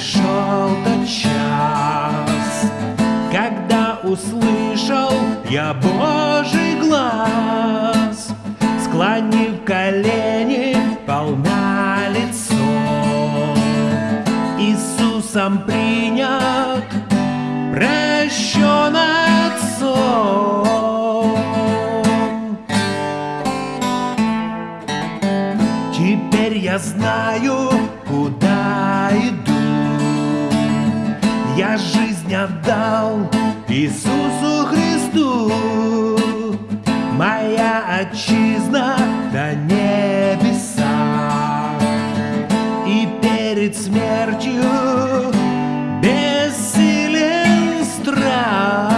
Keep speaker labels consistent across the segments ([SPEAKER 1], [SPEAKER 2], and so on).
[SPEAKER 1] пришел тот час, когда услышал я Божий глаз, склонив колени полна лицо, Иисусом принят, прощен отцом. Теперь я знаю, куда иду. Я жизнь отдал Иисусу Христу. Моя отчизна до небеса. И перед смертью бессилен страх.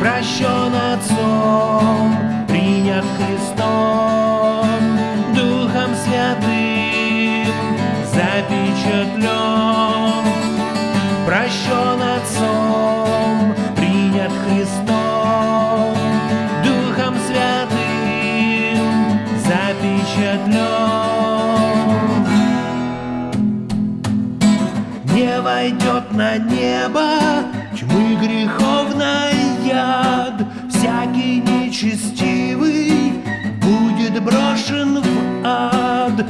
[SPEAKER 1] Прощен Отцом, принят Христом, Христом, Духом Святым запечатлен. Не войдет на небо тьмы греховной яд, Всякий нечестивый будет брошен в ад,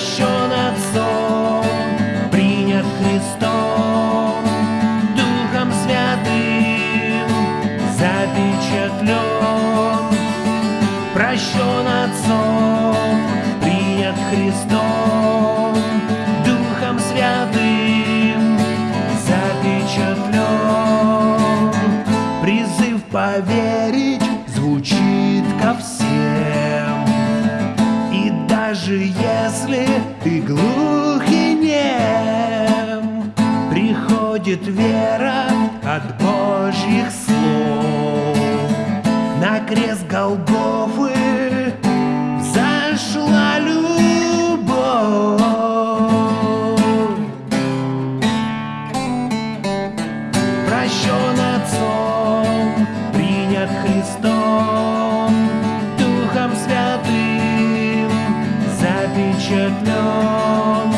[SPEAKER 1] Прощен Отцом, принят Христом, Духом Святым запечатлен. Прощен Отцом, принят Христом, Духом Святым запечатлен. Призыв поверить даже если ты глух и нем, Приходит вера от Божьих слов. На крест Голгофы запечатлен.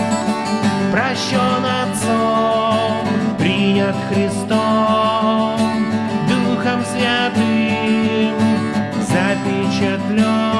[SPEAKER 1] Прощен Отцом, принят Христом, Духом Святым запечатлен.